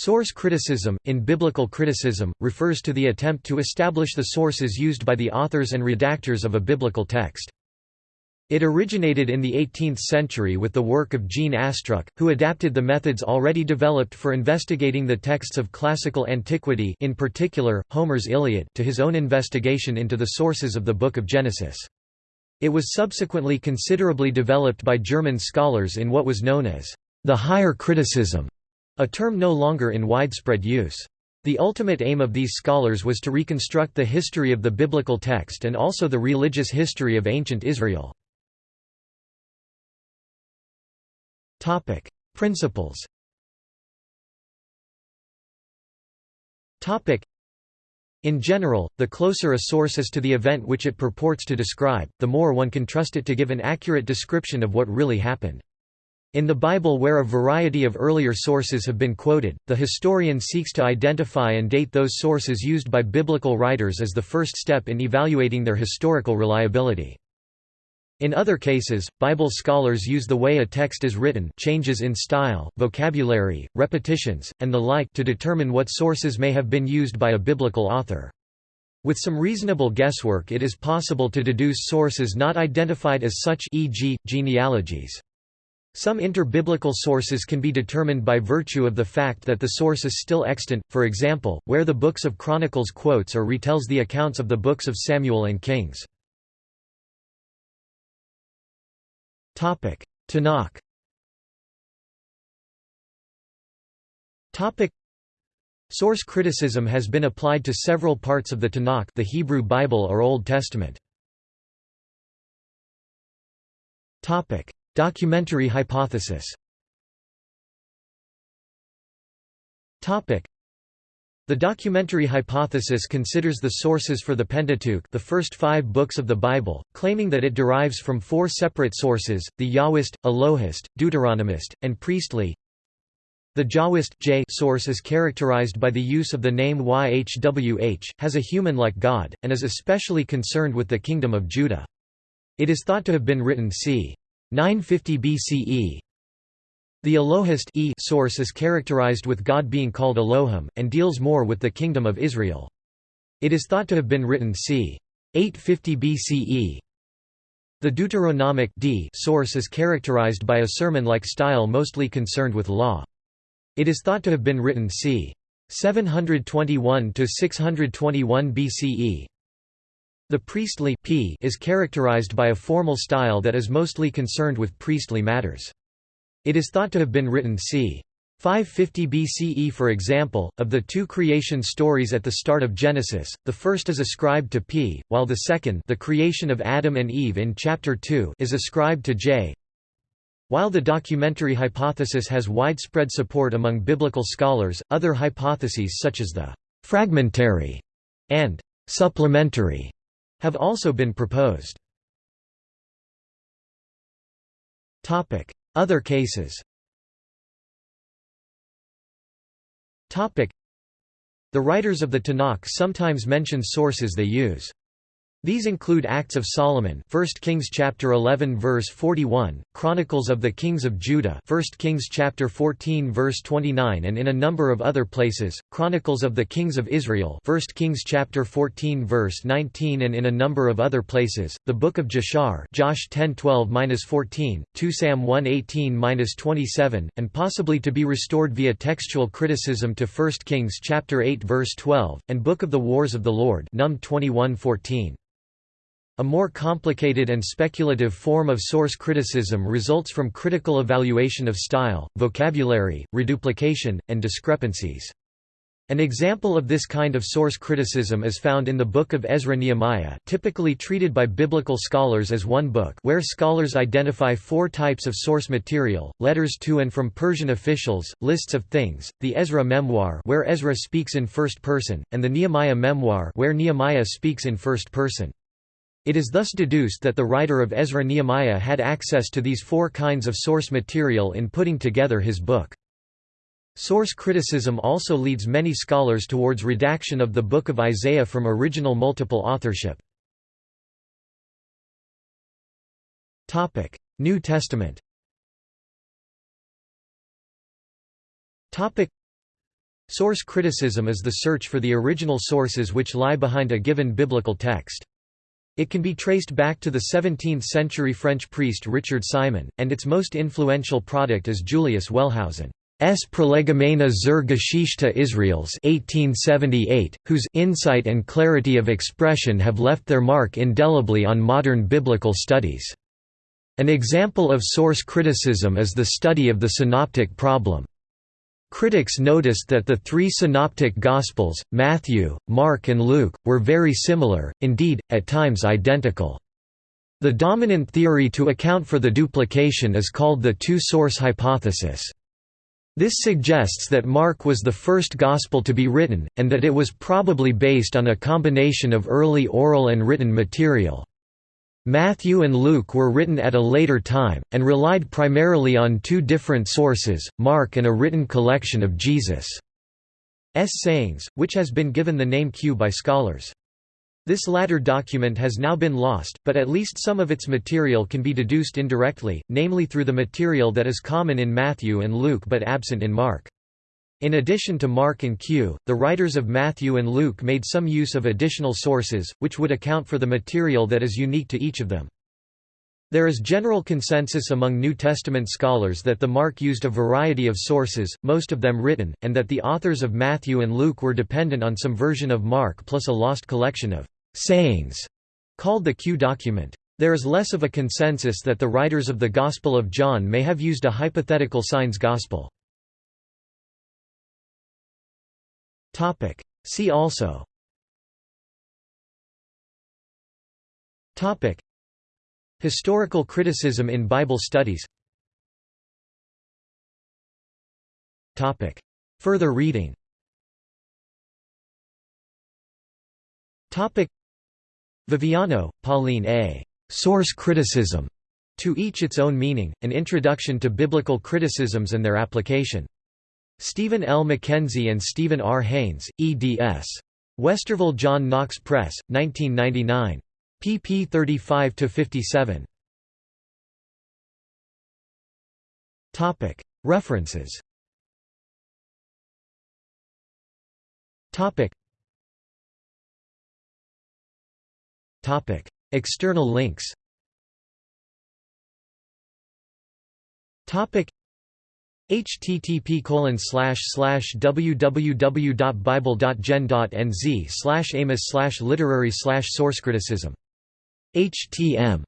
Source criticism, in biblical criticism, refers to the attempt to establish the sources used by the authors and redactors of a biblical text. It originated in the 18th century with the work of Jean Astruc, who adapted the methods already developed for investigating the texts of classical antiquity in particular, Homer's Iliad to his own investigation into the sources of the Book of Genesis. It was subsequently considerably developed by German scholars in what was known as the higher criticism a term no longer in widespread use. The ultimate aim of these scholars was to reconstruct the history of the biblical text and also the religious history of ancient Israel. Principles in general, the closer a source is to the event which it purports to describe, the more one can trust it to give an accurate description of what really happened. In the Bible where a variety of earlier sources have been quoted, the historian seeks to identify and date those sources used by biblical writers as the first step in evaluating their historical reliability. In other cases, Bible scholars use the way a text is written changes in style, vocabulary, repetitions, and the like to determine what sources may have been used by a biblical author. With some reasonable guesswork it is possible to deduce sources not identified as such e.g., genealogies. Some interbiblical sources can be determined by virtue of the fact that the source is still extant, for example, where the books of Chronicles quotes or retells the accounts of the books of Samuel and Kings. Tanakh Source criticism has been applied to several parts of the Tanakh the Hebrew Bible or Old Testament. Documentary hypothesis the documentary hypothesis considers the sources for the Pentateuch the first five books of the Bible, claiming that it derives from four separate sources, the Yahwist, Elohist, Deuteronomist, and Priestly. The Jahwist J source is characterized by the use of the name YHWH, has a human-like God, and is especially concerned with the Kingdom of Judah. It is thought to have been written c. 950 BCE. The Elohist e source is characterized with God being called Elohim, and deals more with the Kingdom of Israel. It is thought to have been written c. 850 BCE. The Deuteronomic d source is characterized by a sermon-like style mostly concerned with law. It is thought to have been written c. 721–621 BCE. The priestly p is characterized by a formal style that is mostly concerned with priestly matters. It is thought to have been written c. 550 BCE for example, of the two creation stories at the start of Genesis, the first is ascribed to P, while the second the creation of Adam and Eve in chapter 2 is ascribed to J. While the documentary hypothesis has widespread support among biblical scholars, other hypotheses such as the «fragmentary» and «supplementary» have also been proposed. Other cases The writers of the Tanakh sometimes mention sources they use. These include Acts of Solomon, 1 Kings chapter 11 verse 41, Chronicles of the Kings of Judah, 1 Kings chapter 14 verse 29, and in a number of other places, Chronicles of the Kings of Israel, 1 Kings chapter 14 verse 19, and in a number of other places, the Book of Jashar, Josh 10:12-14, 2 Sam 1:18-27, and possibly to be restored via textual criticism to 1 Kings chapter 8 verse 12, and Book of the Wars of the Lord, Num 21:14. A more complicated and speculative form of source criticism results from critical evaluation of style, vocabulary, reduplication, and discrepancies. An example of this kind of source criticism is found in the Book of Ezra-Nehemiah typically treated by biblical scholars as one book where scholars identify four types of source material, letters to and from Persian officials, lists of things, the Ezra memoir where Ezra speaks in first person, and the Nehemiah memoir where Nehemiah speaks in first person. It is thus deduced that the writer of Ezra Nehemiah had access to these four kinds of source material in putting together his book. Source criticism also leads many scholars towards redaction of the Book of Isaiah from original multiple authorship. New Testament Source criticism is the search for the original sources which lie behind a given biblical text. It can be traced back to the 17th-century French priest Richard Simon, and its most influential product is Julius Wellhausen. Prolegomena zur Geschichte Israels 1878, whose insight and clarity of expression have left their mark indelibly on modern biblical studies. An example of source criticism is the study of the synoptic problem. Critics noticed that the three synoptic Gospels, Matthew, Mark and Luke, were very similar, indeed, at times identical. The dominant theory to account for the duplication is called the two-source hypothesis. This suggests that Mark was the first Gospel to be written, and that it was probably based on a combination of early oral and written material. Matthew and Luke were written at a later time, and relied primarily on two different sources, Mark and a written collection of Jesus' sayings, which has been given the name Q by scholars. This latter document has now been lost, but at least some of its material can be deduced indirectly, namely through the material that is common in Matthew and Luke but absent in Mark. In addition to Mark and Q, the writers of Matthew and Luke made some use of additional sources, which would account for the material that is unique to each of them. There is general consensus among New Testament scholars that the Mark used a variety of sources, most of them written, and that the authors of Matthew and Luke were dependent on some version of Mark plus a lost collection of sayings, called the Q document. There is less of a consensus that the writers of the Gospel of John may have used a hypothetical signs gospel. Topic. See also Topic. Historical criticism in Bible studies Topic. Further reading Topic. Viviano, Pauline A. Source Criticism. To each its own meaning, an introduction to biblical criticisms and their application. Stephen L. McKenzie and Stephen R. Haynes, eds. Westminster John Knox Press, 1999. pp 35–57. References External links http www.bible.gen.nz slash amos slash literary source criticism htm